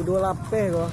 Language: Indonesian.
kudu lape kok